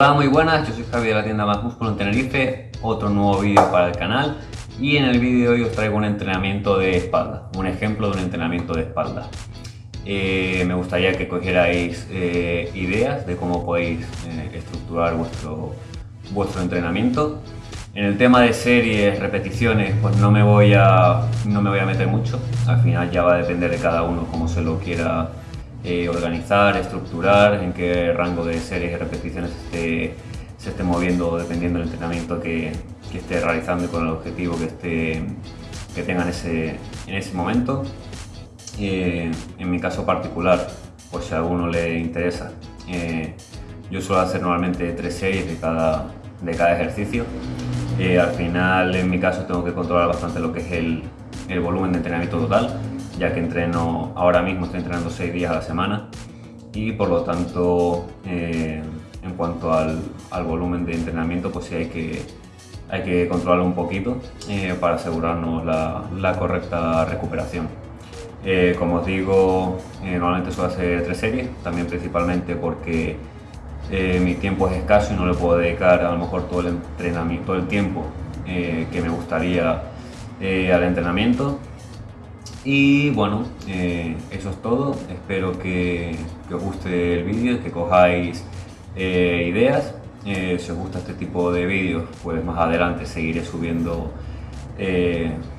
Hola muy buenas, yo soy Javi de la tienda Más Músculo en Tenerife, otro nuevo vídeo para el canal y en el vídeo de hoy os traigo un entrenamiento de espalda, un ejemplo de un entrenamiento de espalda. Eh, me gustaría que cogierais eh, ideas de cómo podéis eh, estructurar vuestro, vuestro entrenamiento. En el tema de series, repeticiones, pues no me, voy a, no me voy a meter mucho, al final ya va a depender de cada uno cómo se lo quiera eh, organizar, estructurar, en qué rango de series y repeticiones se esté moviendo dependiendo del entrenamiento que, esté realizando y con el objetivo que, esté, que tenga en ese, en ese momento. Eh, en mi caso particular, pues si a alguno le interesa, eh, yo suelo hacer normalmente tres series de cada, de cada ejercicio. al final, en mi caso, tengo que controlar bastante lo que es el, el volumen de entrenamiento total ya que entreno, ahora mismo estoy entrenando seis días a la semana y por lo tanto eh, en cuanto al, volumen de entrenamiento pues sí hay que, hay que controlarlo un poquito eh, para asegurarnos la, correcta recuperación. Eh, como os digo, normalmente suelo hacer tres series, también principalmente porque mi tiempo es escaso y no le puedo dedicar a lo mejor todo el entrenamiento, todo el tiempo que me gustaría al entrenamiento y bueno, eh, eso es todo. Espero que, os guste el vídeo, que cojáis eh, ideas. Eh, si os gusta este tipo de vídeos, pues más adelante seguiré subiendo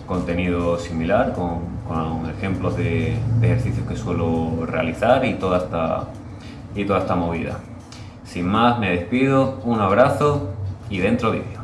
contenido similar con, ejemplos de, de, ejercicios que suelo realizar y toda, esta, y toda esta movida. Sin más, me despido, un abrazo y dentro vídeo.